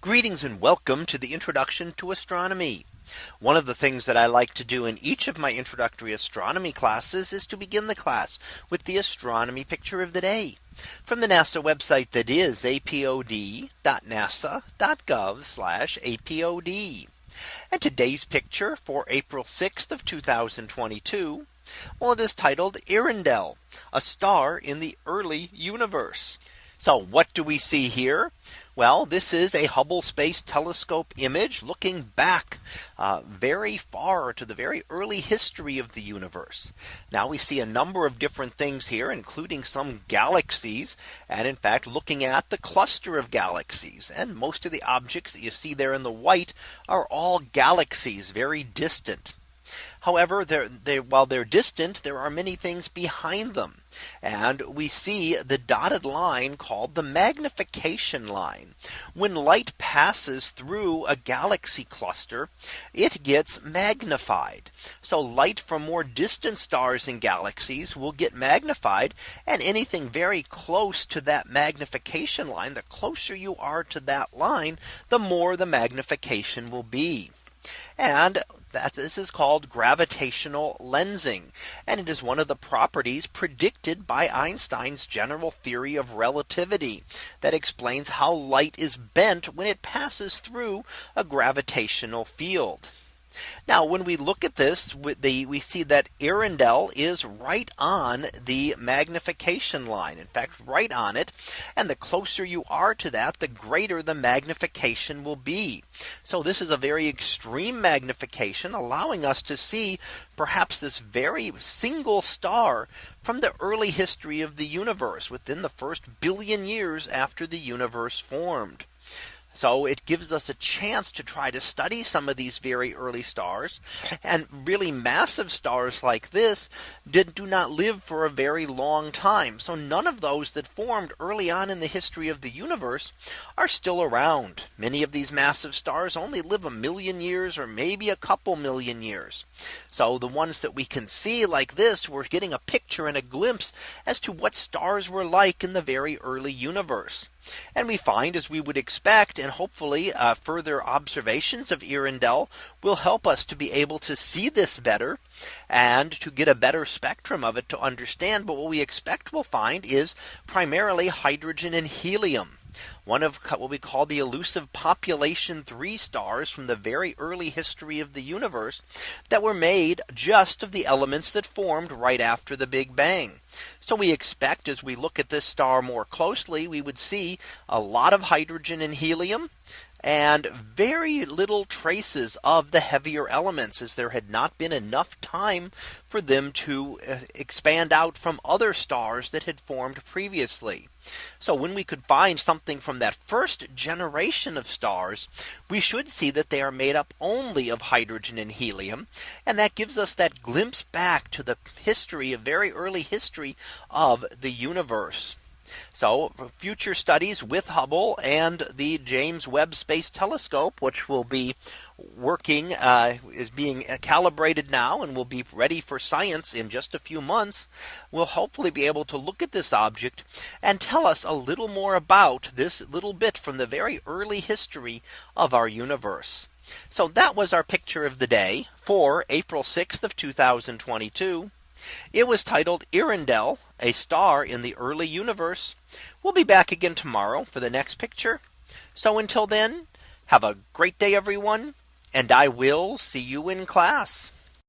Greetings and welcome to the introduction to astronomy. One of the things that I like to do in each of my introductory astronomy classes is to begin the class with the astronomy picture of the day from the NASA website that is apod.nasa.gov apod. And today's picture for April 6th of 2022. Well, it is titled Earendel, a star in the early universe. So what do we see here? Well, this is a Hubble Space Telescope image looking back uh, very far to the very early history of the universe. Now we see a number of different things here, including some galaxies, and in fact looking at the cluster of galaxies. And most of the objects that you see there in the white are all galaxies very distant. However, they, while they're distant, there are many things behind them. And we see the dotted line called the magnification line. When light passes through a galaxy cluster, it gets magnified. So light from more distant stars and galaxies will get magnified and anything very close to that magnification line, the closer you are to that line, the more the magnification will be. And that this is called gravitational lensing. And it is one of the properties predicted by Einstein's general theory of relativity that explains how light is bent when it passes through a gravitational field. Now when we look at this the we see that Earendel is right on the magnification line. In fact right on it. And the closer you are to that the greater the magnification will be. So this is a very extreme magnification allowing us to see perhaps this very single star from the early history of the universe within the first billion years after the universe formed. So it gives us a chance to try to study some of these very early stars and really massive stars like this did do not live for a very long time. So none of those that formed early on in the history of the universe are still around. Many of these massive stars only live a million years or maybe a couple million years. So the ones that we can see like this, we're getting a picture and a glimpse as to what stars were like in the very early universe. And we find as we would expect and hopefully uh, further observations of Earendel will help us to be able to see this better and to get a better spectrum of it to understand. But what we expect we'll find is primarily hydrogen and helium one of what we call the elusive population three stars from the very early history of the universe that were made just of the elements that formed right after the Big Bang. So we expect as we look at this star more closely, we would see a lot of hydrogen and helium and very little traces of the heavier elements as there had not been enough time for them to uh, expand out from other stars that had formed previously. So when we could find something from that first generation of stars, we should see that they are made up only of hydrogen and helium. And that gives us that glimpse back to the history of very early history of the universe. So future studies with Hubble and the James Webb Space Telescope, which will be working uh, is being calibrated now and will be ready for science in just a few months will hopefully be able to look at this object and tell us a little more about this little bit from the very early history of our universe. So that was our picture of the day for April 6th of 2022. It was titled Earendel, a star in the early universe. We'll be back again tomorrow for the next picture. So until then, have a great day, everyone, and I will see you in class.